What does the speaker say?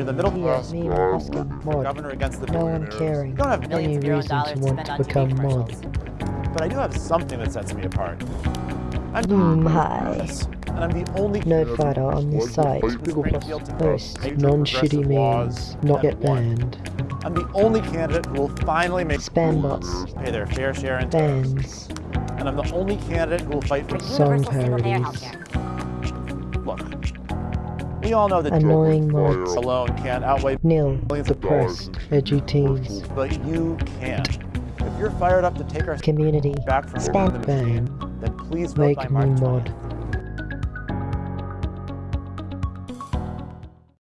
you're the middle class me and Oscar, mod. governor against the No one caring. You don't have Any Millions of reason dollars to to want to become mod. But I do have something that sets me apart. I'm Hmm, hi. And I'm the only Nerd fighter on this site. Google Plus Hosts non-shitty progressive memes, not that get banned. I'm the only candidate who will finally make Spam bots, pay their fair share in tax. bans, And I'm the only candidate who will fight for Song Universal single-payer parodies. healthcare. Look. We all know that annoying mods, alone can't outweigh nil, depressed, edgy teens, but you can't. If you're fired up to take our community, back from spam the machine, then please vote make by March mod. 20th.